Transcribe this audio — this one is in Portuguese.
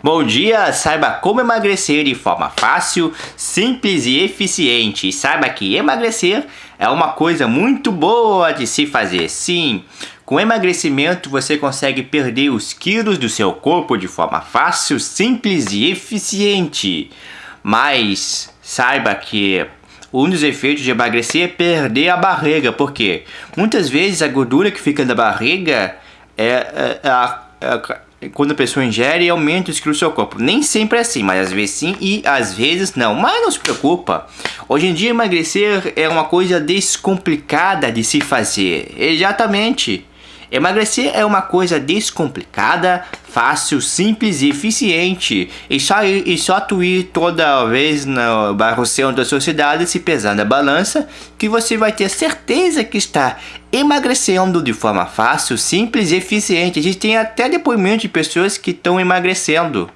Bom dia, saiba como emagrecer de forma fácil, simples e eficiente. saiba que emagrecer é uma coisa muito boa de se fazer. Sim, com emagrecimento você consegue perder os quilos do seu corpo de forma fácil, simples e eficiente. Mas saiba que um dos efeitos de emagrecer é perder a barriga, porque muitas vezes a gordura que fica na barriga é, é, é a, quando a pessoa ingere, aumenta os quilos do seu corpo. Nem sempre é assim, mas às vezes sim e às vezes não. Mas não se preocupa. Hoje em dia emagrecer é uma coisa descomplicada de se fazer. Exatamente. Emagrecer é uma coisa descomplicada, fácil, simples e eficiente. E só, e só tu ir toda vez no bairro centro da sociedade se pesar na balança que você vai ter certeza que está emagrecendo de forma fácil, simples e eficiente. A gente tem até depoimento de pessoas que estão emagrecendo.